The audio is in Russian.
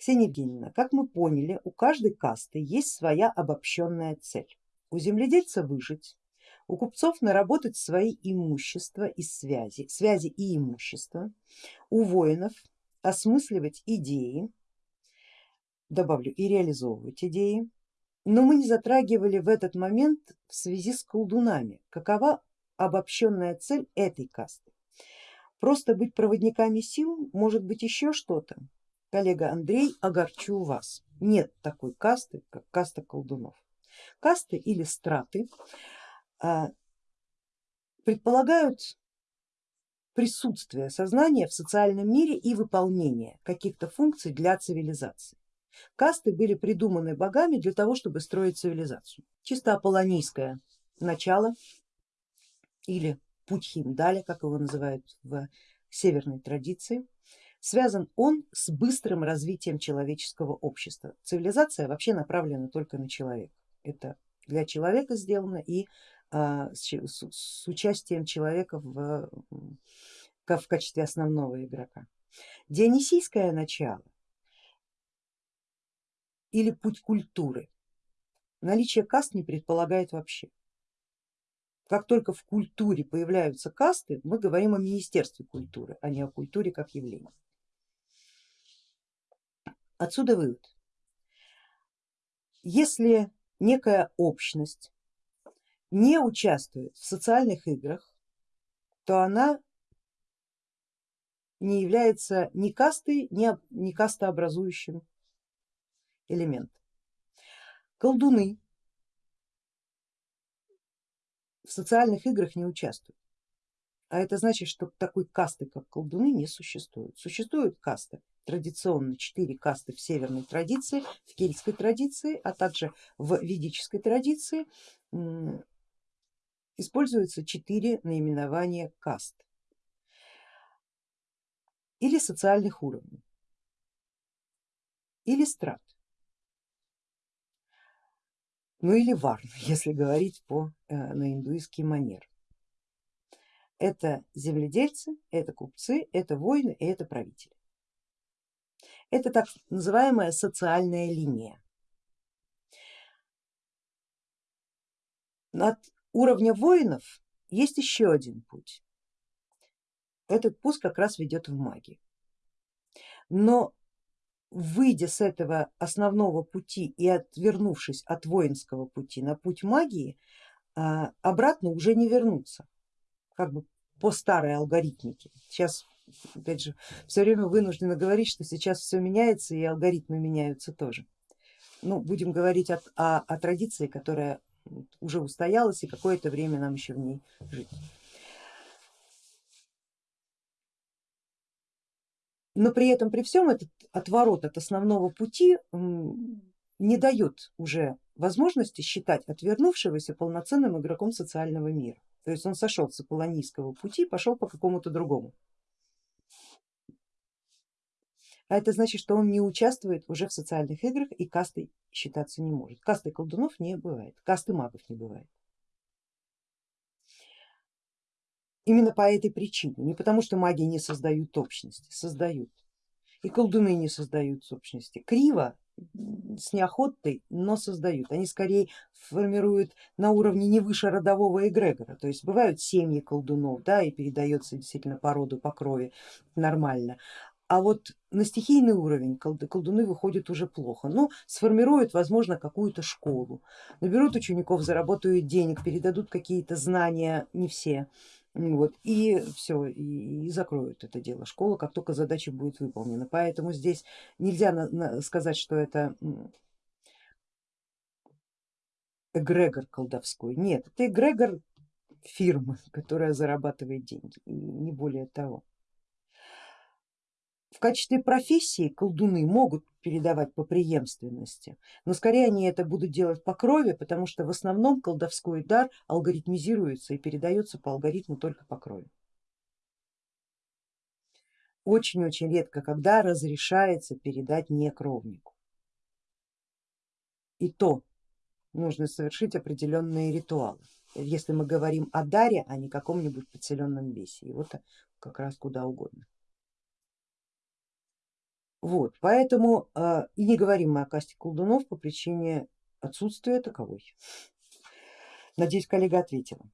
Ксения Евгеньевна, как мы поняли, у каждой касты есть своя обобщенная цель. У земледельца выжить, у купцов наработать свои имущества и связи, связи и имущества, у воинов осмысливать идеи, добавлю и реализовывать идеи, но мы не затрагивали в этот момент в связи с колдунами, какова обобщенная цель этой касты. Просто быть проводниками сил, может быть еще что-то. Коллега Андрей, огорчу вас, нет такой касты, как каста колдунов. Касты или страты а, предполагают присутствие сознания в социальном мире и выполнение каких-то функций для цивилизации. Касты были придуманы богами для того, чтобы строить цивилизацию. Чисто аполлонийское начало или путь Химдаля, как его называют в северной традиции, связан он с быстрым развитием человеческого общества. Цивилизация вообще направлена только на человека. Это для человека сделано и а, с, с участием человека в, в качестве основного игрока. Дионисийское начало или путь культуры наличие каст не предполагает вообще. Как только в культуре появляются касты, мы говорим о Министерстве культуры, а не о культуре как явлении. Отсюда вывод. Если некая общность не участвует в социальных играх, то она не является ни кастой, ни, ни кастообразующим элементом. Колдуны в социальных играх не участвуют, а это значит, что такой касты, как колдуны, не существует. Существуют касты, традиционно четыре касты в северной традиции, в кельтской традиции, а также в ведической традиции используются четыре наименования каст или социальных уровней, или страт, ну или варн, если говорить по, э, на индуистский манер. Это земледельцы, это купцы, это воины и это правители. Это так называемая социальная линия. От уровня воинов есть еще один путь. Этот путь как раз ведет в магию. Но выйдя с этого основного пути и отвернувшись от воинского пути на путь магии, а, обратно уже не вернуться, как бы по старой алгоритмике. Сейчас опять же все время вынуждена говорить, что сейчас все меняется и алгоритмы меняются тоже. Ну, будем говорить о, о, о традиции, которая уже устоялась и какое-то время нам еще в ней жить. Но при этом, при всем этот отворот от основного пути не дает уже возможности считать отвернувшегося полноценным игроком социального мира. То есть он сошел с аполлонийского пути, пошел по какому-то другому. А это значит, что он не участвует уже в социальных играх и кастой считаться не может. Касты колдунов не бывает, касты магов не бывает. Именно по этой причине, не потому что маги не создают общности, создают. И колдуны не создают общности. Криво, с неохотой, но создают. Они скорее формируют на уровне не выше родового эгрегора. То есть бывают семьи колдунов, да, и передается действительно по роду, по крови нормально. А вот на стихийный уровень колдуны выходят уже плохо, но ну, сформируют возможно какую-то школу, наберут учеников, заработают денег, передадут какие-то знания, не все, вот, и все, и, и закроют это дело школа, как только задача будет выполнена. Поэтому здесь нельзя на, на, сказать, что это эгрегор колдовской. Нет, это эгрегор фирмы, которая зарабатывает деньги, и не более того. В качестве профессии колдуны могут передавать по преемственности, но скорее они это будут делать по крови, потому что в основном колдовской дар алгоритмизируется и передается по алгоритму только по крови. Очень-очень редко, когда разрешается передать не кровнику. И то нужно совершить определенные ритуалы, если мы говорим о даре, а не каком-нибудь подселенном бесе, и вот как раз куда угодно. Вот, поэтому э, и не говорим мы о касте колдунов по причине отсутствия таковой. Надеюсь, коллега ответила.